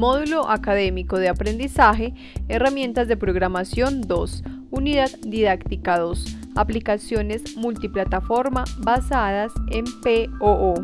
Módulo Académico de Aprendizaje, Herramientas de Programación 2, Unidad Didáctica 2, Aplicaciones multiplataforma basadas en POO.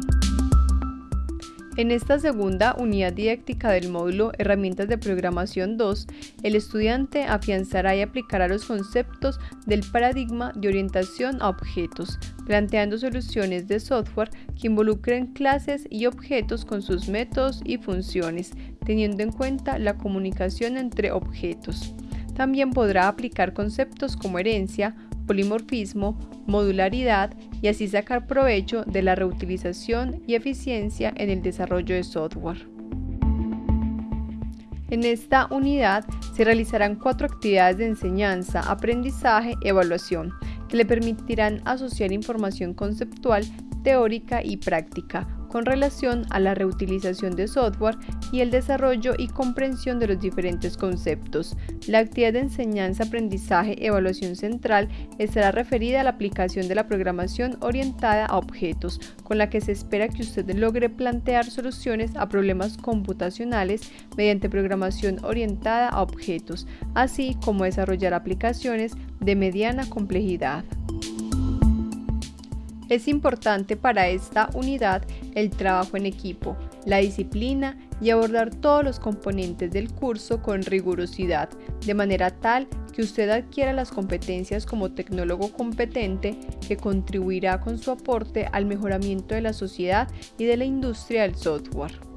En esta segunda unidad didáctica del módulo Herramientas de Programación 2, el estudiante afianzará y aplicará los conceptos del paradigma de orientación a objetos, planteando soluciones de software que involucren clases y objetos con sus métodos y funciones, teniendo en cuenta la comunicación entre objetos. También podrá aplicar conceptos como herencia, polimorfismo, modularidad y así sacar provecho de la reutilización y eficiencia en el desarrollo de software. En esta unidad se realizarán cuatro actividades de enseñanza, aprendizaje y evaluación que le permitirán asociar información conceptual, teórica y práctica con relación a la reutilización de software y el desarrollo y comprensión de los diferentes conceptos. La actividad de enseñanza, aprendizaje, evaluación central estará referida a la aplicación de la programación orientada a objetos, con la que se espera que usted logre plantear soluciones a problemas computacionales mediante programación orientada a objetos, así como desarrollar aplicaciones de mediana complejidad. Es importante para esta unidad el trabajo en equipo, la disciplina y abordar todos los componentes del curso con rigurosidad, de manera tal que usted adquiera las competencias como tecnólogo competente que contribuirá con su aporte al mejoramiento de la sociedad y de la industria del software.